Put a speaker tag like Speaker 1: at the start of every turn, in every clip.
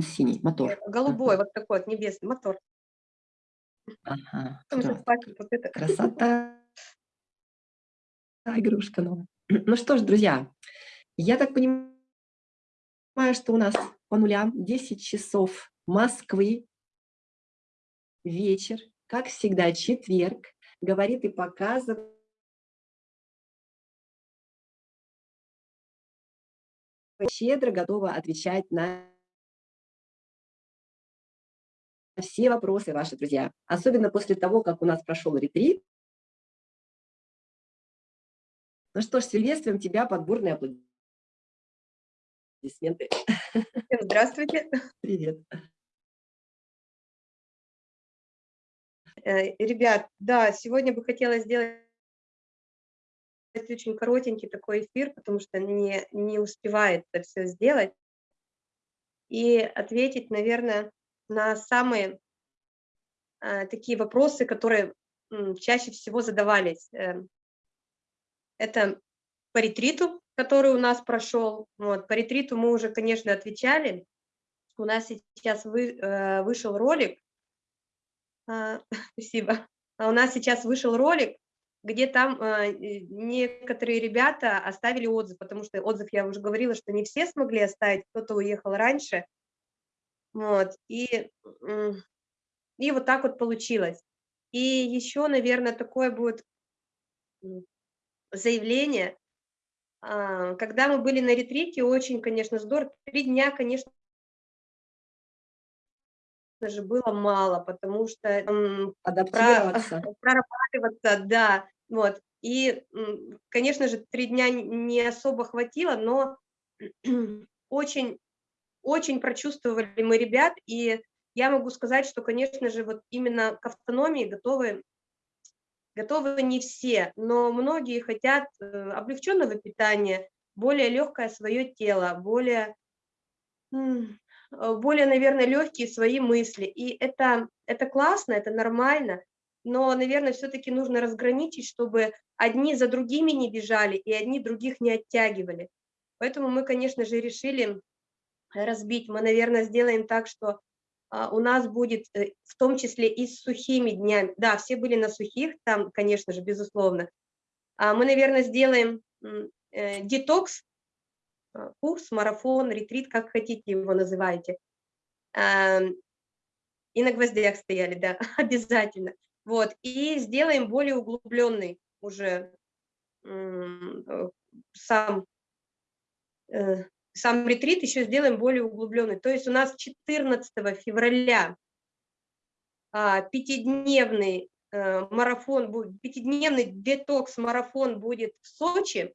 Speaker 1: синий, мотор.
Speaker 2: Голубой, вот такой вот небесный мотор.
Speaker 1: Ага, вот это. Красота. Игрушка новая. Ну что ж, друзья, я так понимаю, что у нас по нулям 10 часов Москвы, вечер, как всегда, четверг, говорит и показывает. щедро готова отвечать на все вопросы ваши, друзья. Особенно после того, как у нас прошел ретрит. Ну что ж, приветствуем тебя, подборные аплодисменты.
Speaker 2: Здравствуйте.
Speaker 1: Привет.
Speaker 2: Э, ребят, да, сегодня бы хотела сделать очень коротенький такой эфир, потому что не, не успевает это все сделать. И ответить, наверное, на самые э, такие вопросы, которые чаще всего задавались. Э, это по ретриту, который у нас прошел. Вот, по ретриту мы уже, конечно, отвечали. У нас сейчас вы, э, вышел ролик. А, спасибо. А у нас сейчас вышел ролик, где там некоторые ребята оставили отзыв, потому что отзыв, я уже говорила, что не все смогли оставить, кто-то уехал раньше. Вот, и, и вот так вот получилось. И еще, наверное, такое будет заявление. А, когда мы были на ретрите, очень, конечно, здорово. Три дня, конечно, же было мало, потому что
Speaker 1: адаптироваться,
Speaker 2: прорабатываться, да, вот. И, конечно же, три дня не особо хватило, но очень очень прочувствовали мы ребят, и я могу сказать, что, конечно же, вот именно к автономии готовы, готовы не все, но многие хотят э, облегченного питания, более легкое свое тело, более, более, наверное, легкие свои мысли. И это, это классно, это нормально, но, наверное, все-таки нужно разграничить, чтобы одни за другими не бежали и одни других не оттягивали. Поэтому мы, конечно же, решили разбить. Мы, наверное, сделаем так, что а, у нас будет э, в том числе и с сухими днями. Да, все были на сухих, там, конечно же, безусловно. А мы, наверное, сделаем э, детокс, а, курс, марафон, ретрит, как хотите его называйте. И на гвоздях стояли, да, обязательно. Вот, и сделаем более углубленный уже э, сам сам ретрит еще сделаем более углубленный. То есть у нас 14 февраля а, пятидневный э, марафон, пятидневный детокс-марафон будет в Сочи.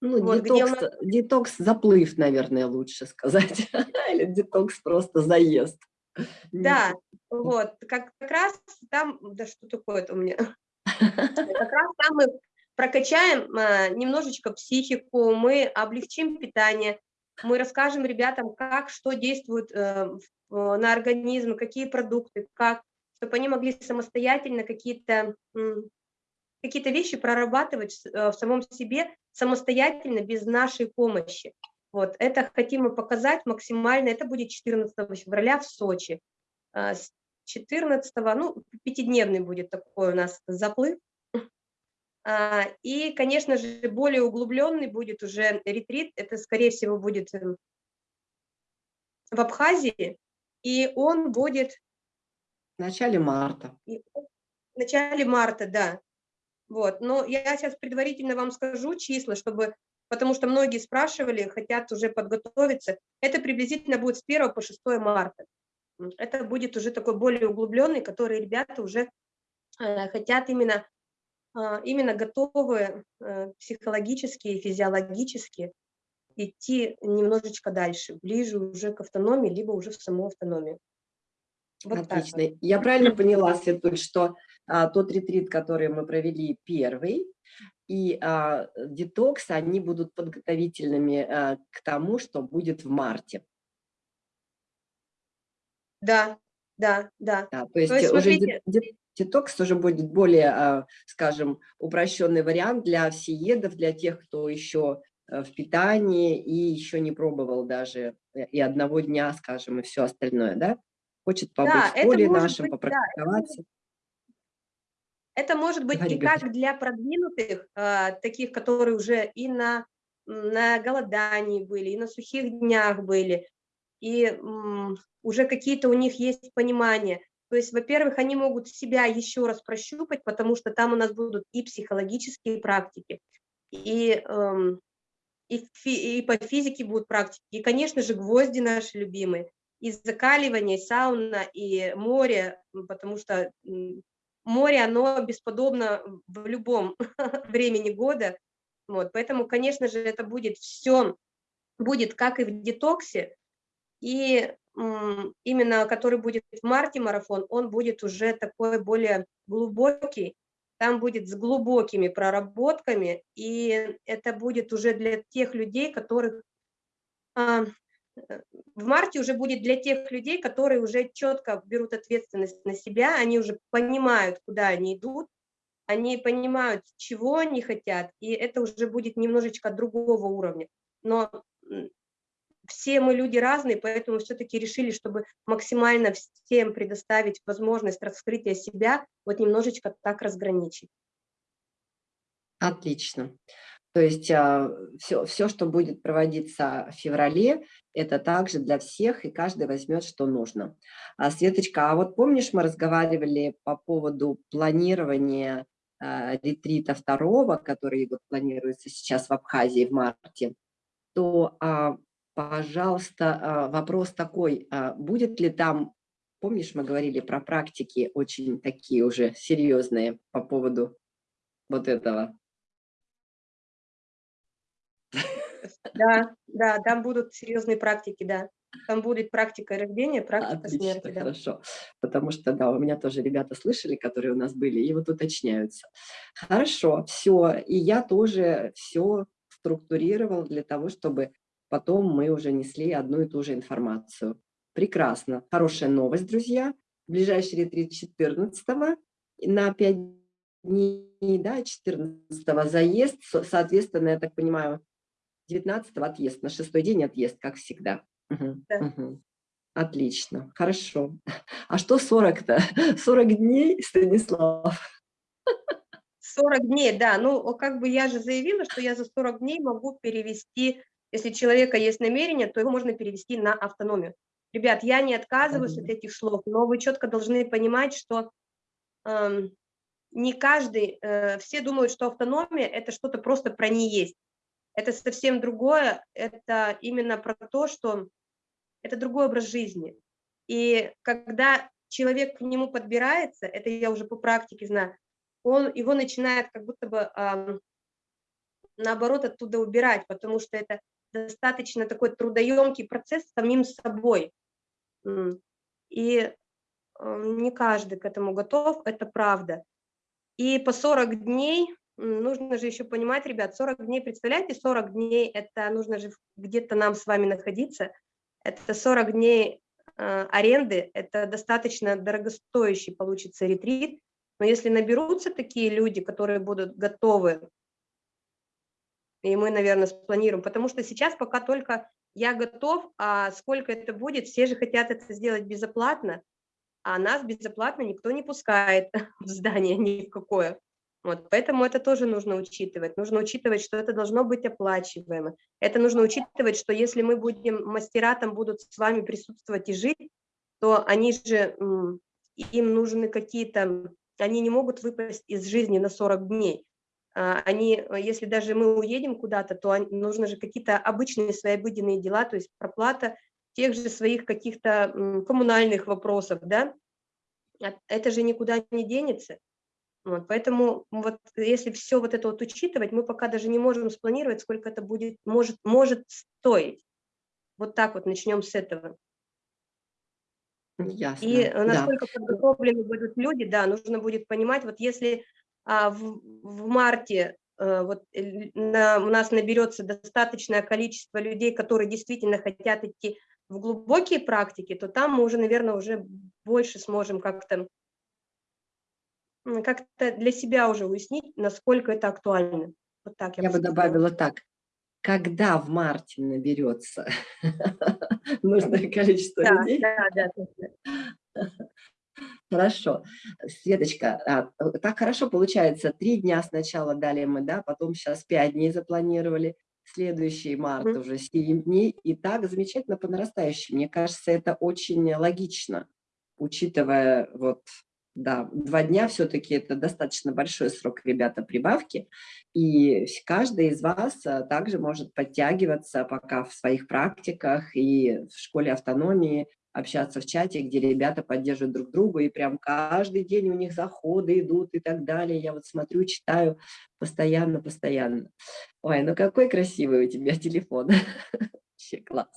Speaker 1: Ну, вот, детокс, нас... детокс заплыв, наверное, лучше сказать. Или детокс просто заезд.
Speaker 2: Да, вот, как, как раз там, да что такое это у меня? Как раз там мы прокачаем а, немножечко психику, мы облегчим питание, мы расскажем ребятам, как, что действует э, на организм, какие продукты, как, чтобы они могли самостоятельно какие-то какие-то вещи прорабатывать э, в самом себе самостоятельно, без нашей помощи. Вот, это хотим мы показать максимально, это будет 14 февраля в Сочи. А, с 14, ну, пятидневный будет такой у нас заплыв, и, конечно же, более углубленный будет уже ретрит, это, скорее всего, будет эм, в Абхазии, и он будет...
Speaker 1: В начале марта.
Speaker 2: В начале марта, да. Вот, но я сейчас предварительно вам скажу числа, чтобы, потому что многие спрашивали, хотят уже подготовиться. Это приблизительно будет с 1 по 6 марта. Это будет уже такой более углубленный, который ребята уже э, хотят именно а, именно готовы э, психологически и физиологически идти немножечко дальше, ближе уже к автономии, либо уже в саму автономию.
Speaker 1: Вот Отлично. Вот. Я правильно поняла, Светуль, что а, тот ретрит, который мы провели первый, и а, детокс, они будут подготовительными а, к тому, что будет в марте.
Speaker 2: Да, да, да.
Speaker 1: да то есть, то есть уже смотрите... Детокс уже будет более, а, скажем, упрощенный вариант для всеедов, для тех, кто еще в питании и еще не пробовал даже и одного дня, скажем, и все остальное, да? Хочет побыть да, в поле нашем, быть, попрактиковаться. Да,
Speaker 2: это может быть Говори, и как для продвинутых, э, таких, которые уже и на, на голодании были, и на сухих днях были, и м, уже какие-то у них есть понимания. То есть, во-первых, они могут себя еще раз прощупать, потому что там у нас будут и психологические практики, и, эм, и, фи, и по физике будут практики, и, конечно же, гвозди наши любимые, и закаливание, и сауна, и море, потому что море, оно бесподобно в любом времени года, вот, поэтому, конечно же, это будет все, будет как и в детоксе, и именно который будет в марте марафон, он будет уже такой более глубокий, там будет с глубокими проработками, и это будет уже для тех людей, которых а, в марте уже будет для тех людей, которые уже четко берут ответственность на себя, они уже понимают, куда они идут, они понимают, чего они хотят, и это уже будет немножечко другого уровня. Но все мы люди разные, поэтому все-таки решили, чтобы максимально всем предоставить возможность раскрытия себя, вот немножечко так разграничить.
Speaker 1: Отлично. То есть все, все, что будет проводиться в феврале, это также для всех, и каждый возьмет, что нужно. А, Светочка, а вот помнишь, мы разговаривали по поводу планирования а, ретрита второго, который вот планируется сейчас в Абхазии в марте, то, а, пожалуйста, а, вопрос такой, а, будет ли там, помнишь, мы говорили про практики очень такие уже серьезные по поводу вот этого?
Speaker 2: Да, да, там будут серьезные практики, да. Там будет практика рождения, практика Отлично, смерти. Да.
Speaker 1: хорошо. Потому что, да, у меня тоже ребята слышали, которые у нас были, и вот уточняются. Хорошо, все. И я тоже все структурировал для того, чтобы потом мы уже несли одну и ту же информацию. Прекрасно. Хорошая новость, друзья. Ближайший ретрит 14 на 5 дней, да, 14 заезд, соответственно, я так понимаю, 19 отъезд, на шестой день отъезд, как всегда. Угу, да. угу. Отлично, хорошо. А что 40-то? 40 дней, Станислав?
Speaker 2: 40 дней, да. Ну, как бы я же заявила, что я за 40 дней могу перевести, если у человека есть намерение, то его можно перевести на автономию. Ребят, я не отказываюсь от этих слов, но вы четко должны понимать, что э, не каждый, э, все думают, что автономия – это что-то просто про не есть это совсем другое, это именно про то, что это другой образ жизни. И когда человек к нему подбирается, это я уже по практике знаю, он его начинает как будто бы э, наоборот оттуда убирать, потому что это достаточно такой трудоемкий процесс самим собой. И э, не каждый к этому готов, это правда. И по 40 дней нужно же еще понимать, ребят, 40 дней, представляете, 40 дней, это нужно же где-то нам с вами находиться, это 40 дней э, аренды, это достаточно дорогостоящий получится ретрит, но если наберутся такие люди, которые будут готовы, и мы, наверное, спланируем, потому что сейчас пока только я готов, а сколько это будет, все же хотят это сделать безоплатно, а нас безоплатно никто не пускает в здание ни в какое. Вот, поэтому это тоже нужно учитывать. Нужно учитывать, что это должно быть оплачиваемо. Это нужно учитывать, что если мы будем, мастера там будут с вами присутствовать и жить, то они же, им нужны какие-то, они не могут выпасть из жизни на 40 дней. А, они, если даже мы уедем куда-то, то нужно же какие-то обычные свои обыденные дела, то есть проплата тех же своих каких-то коммунальных вопросов, да, это же никуда не денется. Вот, поэтому вот если все вот это вот учитывать, мы пока даже не можем спланировать, сколько это будет, может, может стоить. Вот так вот начнем с этого. Ясно. И насколько да. подготовлены будут люди, да, нужно будет понимать, вот если а, в, в марте а, вот, на, у нас наберется достаточное количество людей, которые действительно хотят идти в глубокие практики, то там мы уже, наверное, уже больше сможем как-то как-то для себя уже уяснить, насколько это актуально.
Speaker 1: Вот так я, я бы добавила так. когда в марте наберется нужное количество людей. Да, да, да. Хорошо. Светочка, а, так хорошо получается. Три дня сначала дали мы, да, потом сейчас пять дней запланировали. Следующий март mm -hmm. уже 7 дней. И так замечательно по нарастающей. Мне кажется, это очень логично, учитывая вот да, два дня все-таки это достаточно большой срок, ребята, прибавки. И каждый из вас а, также может подтягиваться пока в своих практиках и в школе автономии, общаться в чате, где ребята поддерживают друг друга, и прям каждый день у них заходы идут и так далее. Я вот смотрю, читаю постоянно, постоянно. Ой, ну какой красивый у тебя телефон. Вообще класс.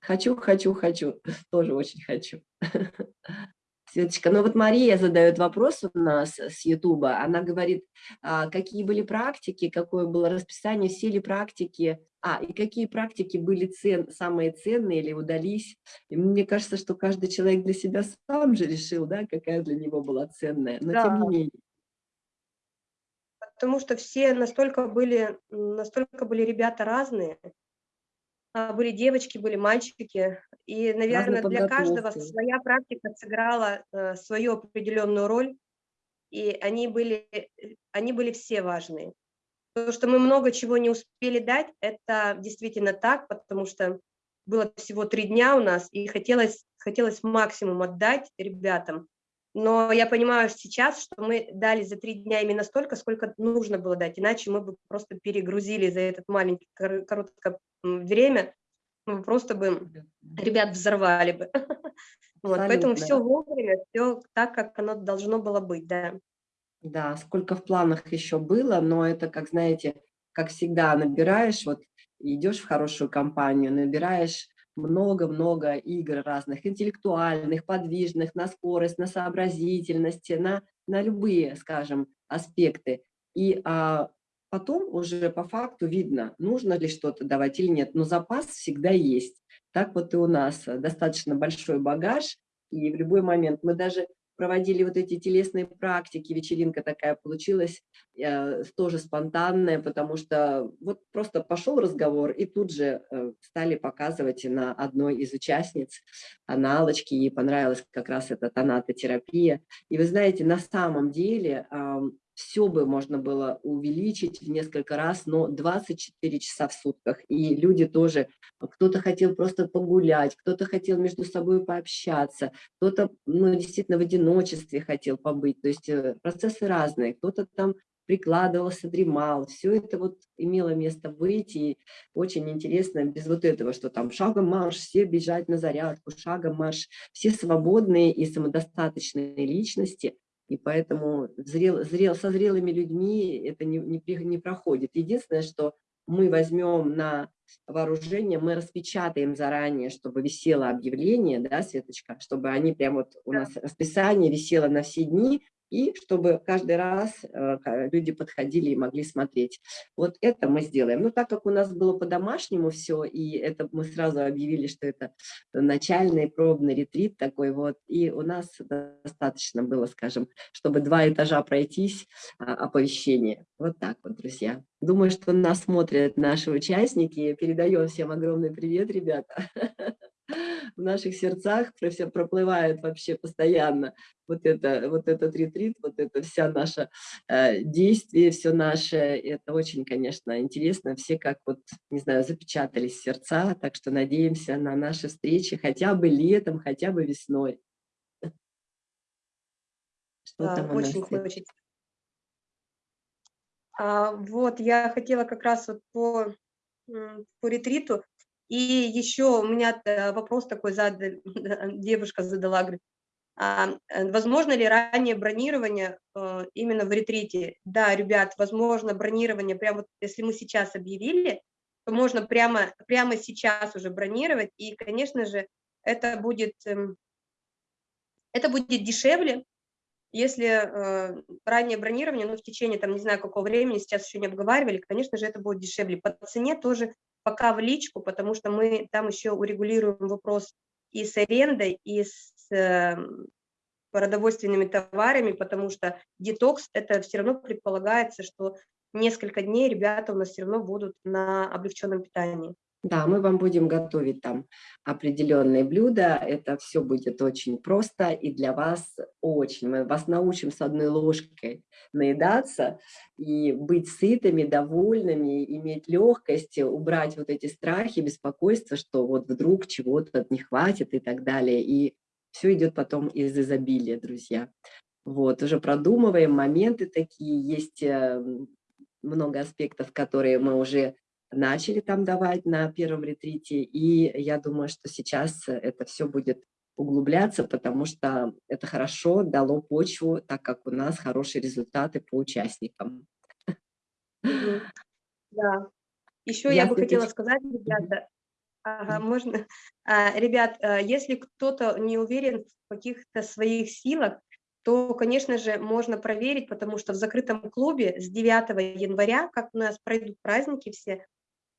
Speaker 1: Хочу, хочу, хочу. Тоже очень хочу. Светочка, ну вот Мария задает вопрос у нас с Ютуба. Она говорит, а, какие были практики, какое было расписание, все ли практики, а, и какие практики были цен, самые ценные или удались. И мне кажется, что каждый человек для себя сам же решил, да, какая для него была ценная, но да. тем не менее.
Speaker 2: Потому что все настолько были, настолько были ребята разные, были девочки, были мальчики, и, наверное, для каждого своя практика сыграла э, свою определенную роль, и они были, они были все важные. То, что мы много чего не успели дать, это действительно так, потому что было всего три дня у нас, и хотелось, хотелось максимум отдать ребятам. Но я понимаю сейчас, что мы дали за три дня именно столько, сколько нужно было дать, иначе мы бы просто перегрузили за этот маленький короткое время, мы просто бы ребят взорвали бы. Вот, поэтому все вовремя, все так, как оно должно было быть, да.
Speaker 1: Да, сколько в планах еще было, но это, как знаете, как всегда, набираешь, вот идешь в хорошую компанию, набираешь много-много игр разных, интеллектуальных, подвижных, на скорость, на сообразительность, на, на любые, скажем, аспекты. И а, потом уже по факту видно, нужно ли что-то давать или нет, но запас всегда есть. Так вот и у нас достаточно большой багаж, и в любой момент мы даже проводили вот эти телесные практики, вечеринка такая получилась, э, тоже спонтанная, потому что вот просто пошел разговор, и тут же э, стали показывать на одной из участниц аналочки, ей понравилась как раз эта тонатотерапия. И вы знаете, на самом деле э, все бы можно было увеличить в несколько раз, но 24 часа в сутках. И люди тоже, кто-то хотел просто погулять, кто-то хотел между собой пообщаться, кто-то ну, действительно в одиночестве хотел побыть. То есть э, процессы разные. Кто-то там прикладывался, дремал. Все это вот имело место быть, и очень интересно, без вот этого, что там шагом марш, все бежать на зарядку, шагом марш, все свободные и самодостаточные личности, и поэтому зрел, зрел, со зрелыми людьми это не, не, не проходит. Единственное, что мы возьмем на вооружение, мы распечатаем заранее, чтобы висело объявление, да, Светочка, чтобы они прям вот у нас расписание висело на все дни, и чтобы каждый раз э, люди подходили и могли смотреть. Вот это мы сделаем. Но так как у нас было по-домашнему все, и это мы сразу объявили, что это начальный пробный ретрит такой вот, и у нас достаточно было, скажем, чтобы два этажа пройтись, а, оповещение. Вот так вот, друзья. Думаю, что нас смотрят наши участники. Передаем всем огромный привет, ребята. в наших сердцах проплывает вообще постоянно. Вот, это, вот этот ретрит, вот это вся наша э, действие, все наше, это очень, конечно, интересно, все как вот, не знаю, запечатались сердца, так что надеемся на наши встречи хотя бы летом, хотя бы весной.
Speaker 2: Что да, там очень хочется. А, вот, я хотела как раз вот по, по ретриту и еще у меня вопрос такой задали, девушка задала, говорит, а, э, возможно ли раннее бронирование э, именно в ретрите? Да, ребят, возможно бронирование, прямо вот если мы сейчас объявили, то можно прямо, прямо сейчас уже бронировать, и, конечно же, это будет, эм, это будет дешевле, если э, раннее бронирование, ну, в течение, там, не знаю, какого времени, сейчас еще не обговаривали, конечно же, это будет дешевле. По цене тоже пока в личку, потому что мы там еще урегулируем вопрос и с арендой, и с э, продовольственными товарами, потому что детокс, это все равно предполагается, что несколько дней ребята у нас все равно будут на облегченном питании.
Speaker 1: Да, мы вам будем готовить там определенные блюда. Это все будет очень просто и для вас очень. Мы вас научим с одной ложкой наедаться и быть сытыми, довольными, иметь легкость, убрать вот эти страхи, беспокойства, что вот вдруг чего-то не хватит и так далее. И все идет потом из изобилия, друзья. Вот, уже продумываем моменты такие, есть э, много аспектов, которые мы уже начали там давать на первом ретрите, и я думаю, что сейчас это все будет углубляться, потому что это хорошо дало почву, так как у нас хорошие результаты по участникам.
Speaker 2: Да. Еще я, я бы хотела сказать, ребята, ага, можно, а, ребят, а, если кто-то не уверен в каких-то своих силах, то, конечно же, можно проверить, потому что в закрытом клубе с 9 января, как у нас пройдут праздники все,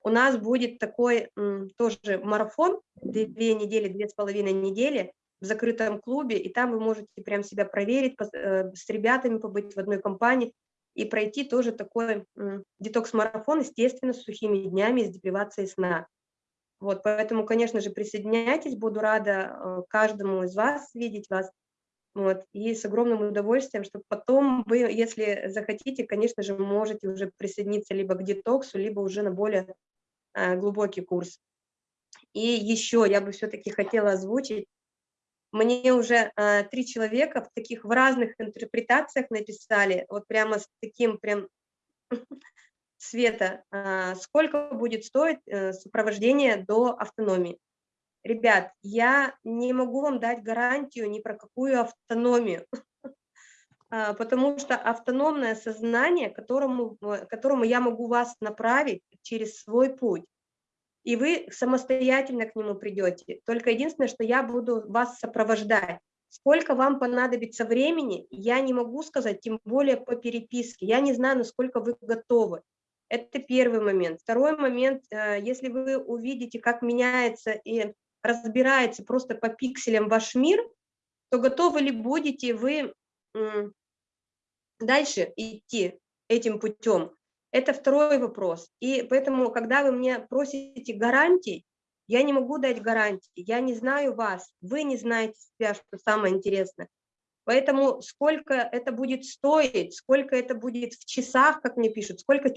Speaker 2: у нас будет такой тоже марафон, две недели, две с половиной недели в закрытом клубе, и там вы можете прям себя проверить, э, с ребятами побыть в одной компании и пройти тоже такой детокс-марафон, естественно, с сухими днями, с депривацией сна. Вот, поэтому, конечно же, присоединяйтесь, буду рада э, каждому из вас видеть вас. Вот, и с огромным удовольствием, чтобы потом вы, если захотите, конечно же, можете уже присоединиться либо к детоксу, либо уже на более глубокий курс. И еще я бы все-таки хотела озвучить, мне уже э, три человека в таких в разных интерпретациях написали, вот прямо с таким прям света, э, сколько будет стоить э, сопровождение до автономии. Ребят, я не могу вам дать гарантию ни про какую автономию, потому что автономное сознание, которому, э, которому я могу вас направить через свой путь, и вы самостоятельно к нему придете. Только единственное, что я буду вас сопровождать. Сколько вам понадобится времени, я не могу сказать, тем более по переписке. Я не знаю, насколько вы готовы. Это первый момент. Второй момент, э, если вы увидите, как меняется и разбирается просто по пикселям ваш мир, то готовы ли будете вы дальше идти этим путем. Это второй вопрос. И поэтому, когда вы мне просите гарантий, я не могу дать гарантии, я не знаю вас, вы не знаете себя, что самое интересное. Поэтому сколько это будет стоить, сколько это будет в часах, как мне пишут, сколько,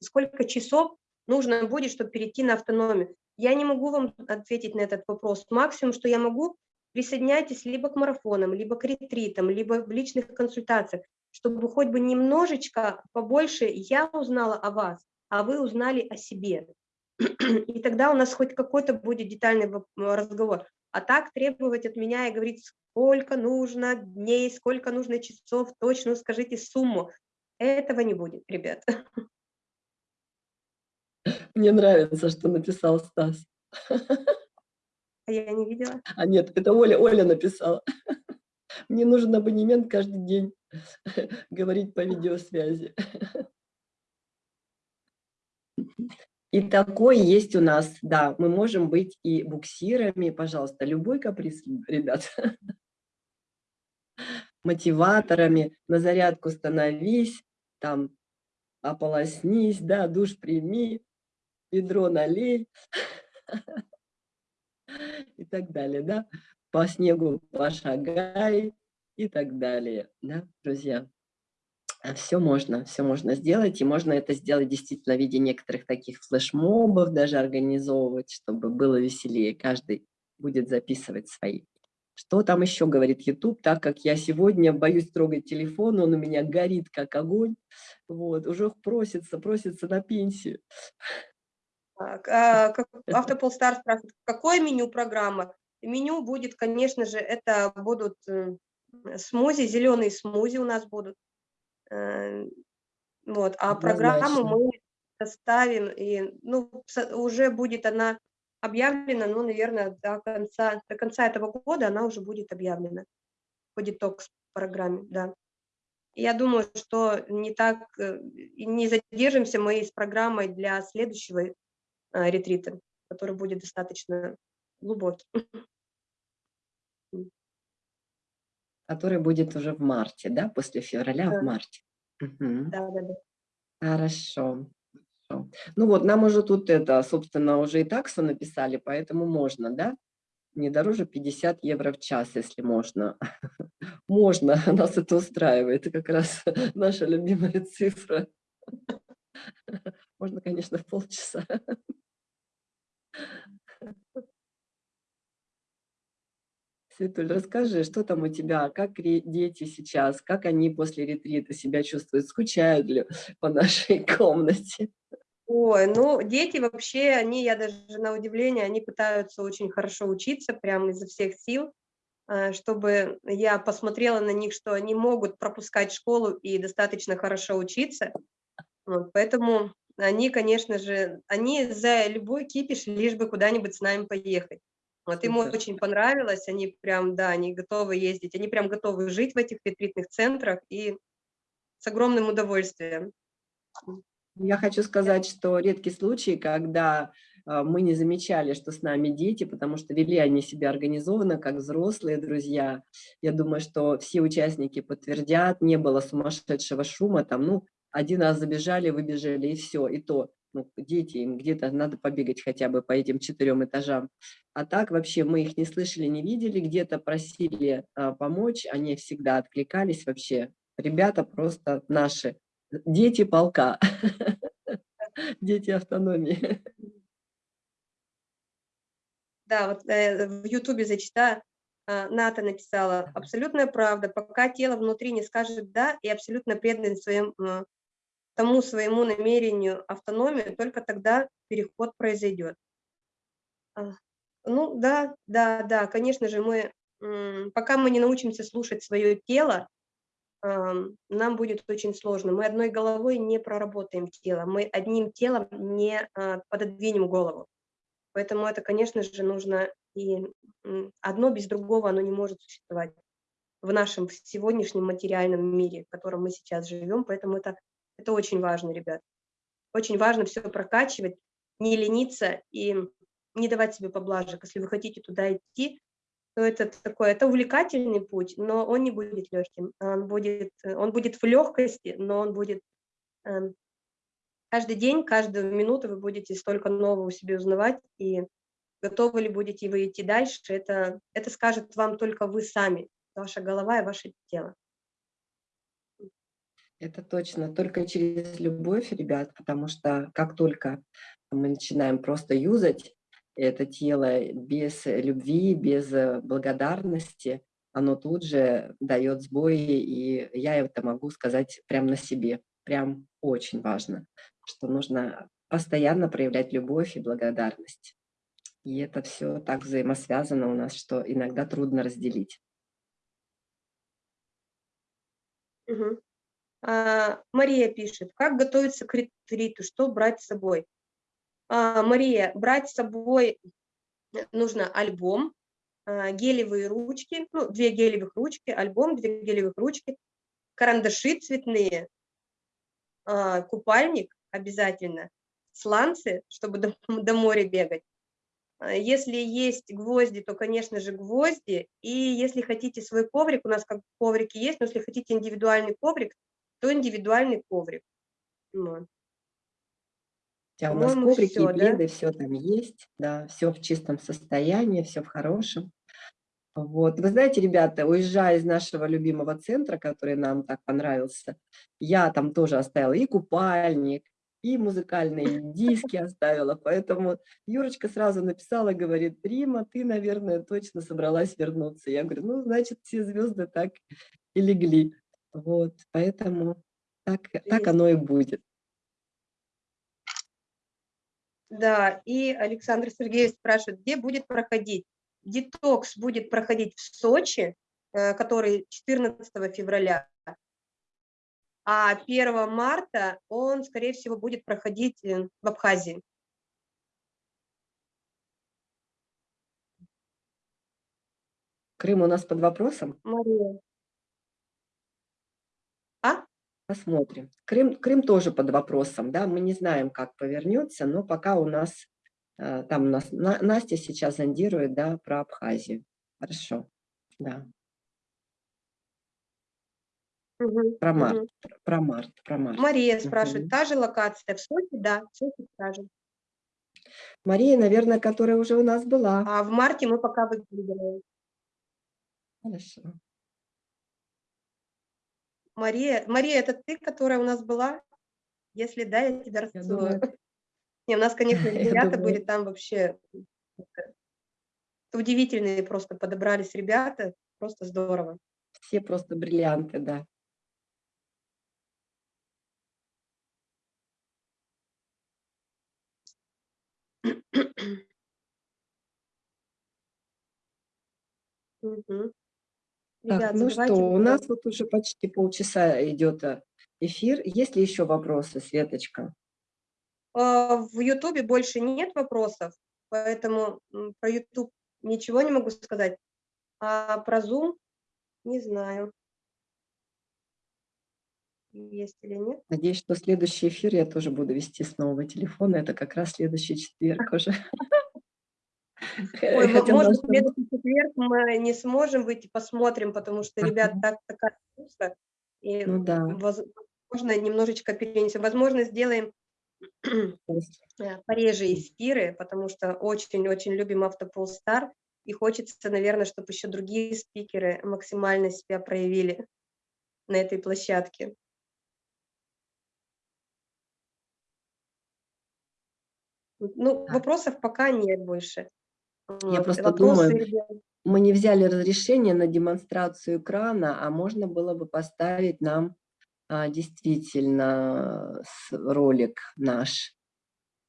Speaker 2: сколько часов нужно будет, чтобы перейти на автономию. Я не могу вам ответить на этот вопрос. Максимум, что я могу, присоединяйтесь либо к марафонам, либо к ретритам, либо в личных консультациях чтобы хоть бы немножечко побольше я узнала о вас, а вы узнали о себе. И тогда у нас хоть какой-то будет детальный разговор. А так требовать от меня и говорить, сколько нужно дней, сколько нужно часов, точно скажите сумму. Этого не будет, ребят.
Speaker 1: Мне нравится, что написал Стас.
Speaker 2: А я не видела.
Speaker 1: А нет, это Оля, Оля написала. Мне нужен абонемент каждый день говорить по видеосвязи. И такой есть у нас, да, мы можем быть и буксирами, пожалуйста, любой каприз, ребят. Мотиваторами, на зарядку становись, там, ополоснись, да, душ прими, ведро налей и так далее, да по снегу пошагай и так далее, да, друзья. А все можно, все можно сделать, и можно это сделать действительно в виде некоторых таких флешмобов, даже организовывать, чтобы было веселее. Каждый будет записывать свои. Что там еще говорит YouTube, так как я сегодня боюсь трогать телефон, он у меня горит как огонь, вот, уже просится, просится на пенсию.
Speaker 2: Так, а, Автопол Стар спрашивает, какое меню программы? Меню будет, конечно же, это будут э, смузи, зеленые смузи у нас будут. Э, вот, а программу мы составим, и ну, уже будет она объявлена, ну, наверное, до конца, до конца этого года она уже будет объявлена по детокс-программе, да. Я думаю, что не так, э, не задержимся мы с программой для следующего ретрита, который будет достаточно глубокий.
Speaker 1: Который будет уже в марте, да, после февраля
Speaker 2: да.
Speaker 1: в марте.
Speaker 2: Угу. Да, да, да.
Speaker 1: Хорошо. Хорошо. Ну вот, нам уже тут это, собственно, уже и таксу написали, поэтому можно, да? Не дороже 50 евро в час, если можно. Можно, нас это устраивает. Это как раз наша любимая цифра. Можно, конечно, в полчаса. Светуль, расскажи, что там у тебя, как дети сейчас, как они после ретрита себя чувствуют, скучают ли по нашей комнате?
Speaker 2: Ой, ну, дети вообще, они, я даже на удивление, они пытаются очень хорошо учиться, прямо изо всех сил, э, чтобы я посмотрела на них, что они могут пропускать школу и достаточно хорошо учиться. Вот, поэтому они, конечно же, они за любой кипиш, лишь бы куда-нибудь с нами поехать. Вот им очень понравилось, они прям, да, они готовы ездить, они прям готовы жить в этих ретритных центрах и с огромным удовольствием.
Speaker 1: Я хочу сказать, что редкий случай, когда а, мы не замечали, что с нами дети, потому что вели они себя организованно, как взрослые друзья. Я думаю, что все участники подтвердят, не было сумасшедшего шума, там, ну, один раз забежали, выбежали, и все, и то ну, дети, им где-то надо побегать хотя бы по этим четырем этажам. А так вообще мы их не слышали, не видели, где-то просили а, помочь, они всегда откликались вообще. Ребята просто наши, дети полка, дети автономии.
Speaker 2: Да, вот э, в Ютубе зачитаю, э, Ната написала, абсолютная правда, пока тело внутри не скажет «да» и абсолютно предан своим э, тому своему намерению автономию, только тогда переход произойдет. А, ну да, да, да, конечно же, мы, пока мы не научимся слушать свое тело, нам будет очень сложно. Мы одной головой не проработаем тело, мы одним телом не а, пододвинем голову. Поэтому это, конечно же, нужно, и одно без другого оно не может существовать в нашем сегодняшнем материальном мире, в котором мы сейчас живем. Поэтому это это очень важно, ребят. Очень важно все прокачивать, не лениться и не давать себе поблажек. Если вы хотите туда идти, то это такой, это увлекательный путь, но он не будет легким. Он будет, он будет в легкости, но он будет э, каждый день, каждую минуту вы будете столько нового себе узнавать, и готовы ли будете вы идти дальше, это, это скажет вам только вы сами, ваша голова и ваше тело.
Speaker 1: Это точно, только через любовь, ребят, потому что как только мы начинаем просто юзать это тело без любви, без э, благодарности, оно тут же дает сбои, и я это могу сказать прямо на себе. Прям очень важно, что нужно постоянно проявлять любовь и благодарность. И это все так взаимосвязано у нас, что иногда трудно разделить.
Speaker 2: Угу. А, Мария пишет, как готовиться к ретриту, что брать с собой? А, Мария, брать с собой нужно альбом, а, гелевые ручки, ну, две гелевых ручки, альбом, две гелевых ручки, карандаши цветные, купальник обязательно, сланцы, чтобы до, до моря бегать. Если есть гвозди, то, конечно же, гвозди. И если хотите свой коврик, у нас как коврики есть, но если хотите индивидуальный коврик, то индивидуальный коврик. Вот.
Speaker 1: А у нас коврики все, и пледы, да? все там есть, да, все в чистом состоянии, все в хорошем. Вот. Вы знаете, ребята, уезжая из нашего любимого центра, который нам так понравился, я там тоже оставила и купальник, и музыкальные диски оставила, поэтому Юрочка сразу написала, говорит, Рима, ты, наверное, точно собралась вернуться. Я говорю, ну, значит, все звезды так и легли. Вот, поэтому так, так оно и будет.
Speaker 2: Да, и Александр Сергеевич спрашивает, где будет проходить? Детокс будет проходить в Сочи, э, который 14 февраля, а 1 марта он, скорее всего, будет проходить э, в Абхазии.
Speaker 1: Крым у нас под вопросом?
Speaker 2: Мария.
Speaker 1: Посмотрим. Крым, Крым тоже под вопросом, да, мы не знаем, как повернется, но пока у нас, э, там у нас Настя сейчас зондирует, да, про Абхазию. Хорошо, да. Про март,
Speaker 2: мгм.
Speaker 1: пр про март, про март.
Speaker 2: Мария спрашивает,
Speaker 1: Мгм.
Speaker 2: та же локация в Сочи? Да, в Сочи та же.
Speaker 1: Мария, наверно, которая уже у нас была.
Speaker 2: А в марте мы пока выигрываем.
Speaker 1: Хорошо.
Speaker 2: Мария, Мария, это ты, которая у нас была? Если да, я тебя расцелую. Не, у нас, конечно, ребята были там вообще удивительные просто подобрались ребята, просто здорово.
Speaker 1: Все просто бриллианты, да.
Speaker 2: Мгм.
Speaker 1: Так,
Speaker 2: Ребят,
Speaker 1: ну что, у нас вот уже почти полчаса идет, э, эфир. Есть ли еще вопросы, Светочка?
Speaker 2: А, в "Ютубе" больше нет вопросов, поэтому, про "Ютуб" ничего не могу сказать, а про Zoom не знаю. Есть или нет.
Speaker 1: Надеюсь, что следующий эфир я тоже буду вести с нового телефона. Это как раз следующий четверг уже.
Speaker 2: Ой,
Speaker 1: Хотя
Speaker 2: может в следующий четверг мы не сможем выйти, посмотрим, потому что ребят так такая нагрузка, и,
Speaker 1: Ну да.
Speaker 2: возможно, немножечко перенесем. Возможно, сделаем э, пореже эфиры, потому что очень-очень любим "Автополстар", и хочется, наверно, чтоб еще другие спикеры максимально себя проявили на этой площадке. Ну, вопросов пока нет больше.
Speaker 1: Я просто
Speaker 2: Вопросы,
Speaker 1: думаю, мы не взяли разрешение на демонстрацию экрана, а можно было бы поставить нам, а, действительно, ролик наш.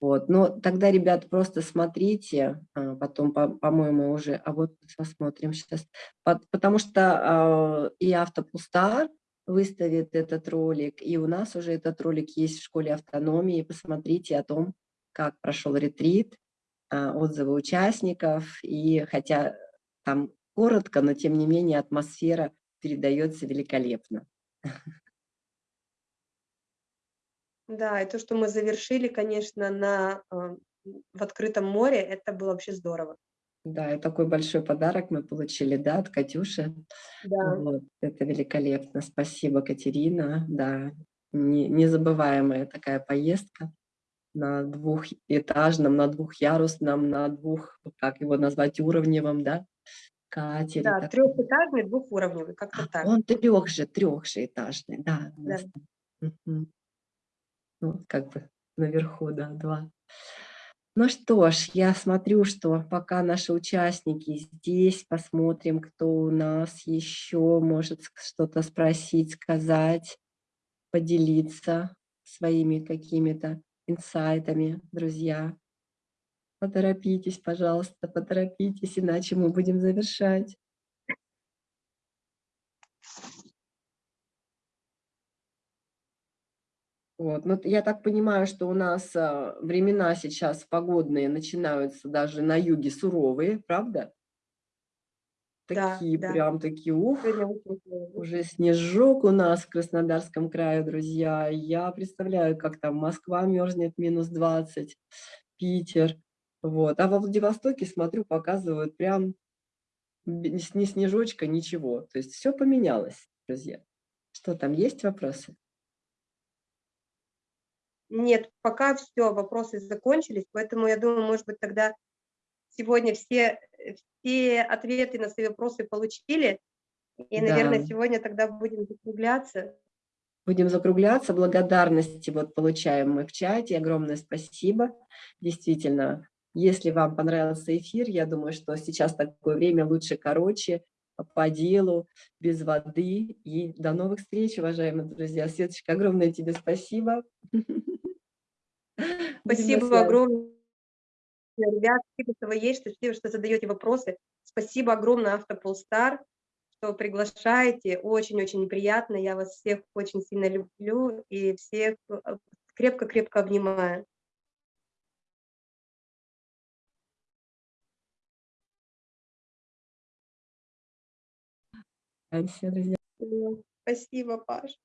Speaker 1: Вот, но тогда, ребят, просто смотрите, а, потом, по по-моему, уже, а вот посмотрим. Пот потому что, а, и "Автополстар" выставит этот ролик, и у нас уже этот ролик есть в школе автономии. Посмотрите о том, как прошел ретрит, отзывы участников. И хотя там коротко, но тем не менее атмосфера передается великолепно.
Speaker 2: Да, и то, что мы завершили, конечно, на, а, в открытом море, это было вообще здорово.
Speaker 1: Да, и такой большой подарок мы получили, да, от Катюши.
Speaker 2: Да.
Speaker 1: Вот, это великолепно. Спасибо, Катерина. Да, не незабываемая такая поездка на двухэтажном, на двухъярусном, на двух, как его назвать, уровневом, да, катере
Speaker 2: Да,
Speaker 1: таком.
Speaker 2: трехэтажный, двухуровневый, как-то
Speaker 1: А,
Speaker 2: так.
Speaker 1: он трех же трех же этажный, да,
Speaker 2: Да.
Speaker 1: Мгм. Ну, как бы наверху, да, 2. Ну что ж, я смотрю, что пока наши участники здесь, посмотрим, кто у нас еще может что-то спросить, сказать, поделиться своими какими-то инсайтами, друзья. Поторопитесь, пожалуйста, поторопитесь, иначе мы будем завершать. Вот, ну, т я так понимаю, что у нас, а, времена сейчас погодные начинаются даже на юге суровые, правда?
Speaker 2: Да,
Speaker 1: Такие
Speaker 2: да.
Speaker 1: прям такие,
Speaker 2: Сегодня
Speaker 1: ух, уже снежок у нас в Краснодарском крае, друзья. Я представляю, как там Москва мерзнет -20, Питер. Вот, а во Владивостоке, смотрю, показывают прям ни снежочка, ничего. То есть всё поменялось, друзья. Что там, есть вопросы?
Speaker 2: Нет, пока всё, вопросы закончились, поэтому я думаю, может быть, тогда сегодня все, все ответы на свои вопросы получили, и, наверное,
Speaker 1: Да.
Speaker 2: сегодня тогда будем закругляться.
Speaker 1: Будем закругляться. Благодарности вот получаем мы в чате. Огромное спасибо. Действительно, если вам понравился эфир, я думаю, что сейчас такое время лучше короче, по делу, без воды. И до новых встреч, уважаемые друзья. Светочка, огромное тебе спасибо.
Speaker 2: Спасибо огромное, ребят, спасибо, что вы есть, спасибо, что задаете вопросы. Спасибо огромное "Автополстар", что приглашаете. Очень-очень приятно. Я вас всех очень сильно люблю и всех, а, крепко-крепко обнимаю. Спасибо, Паш.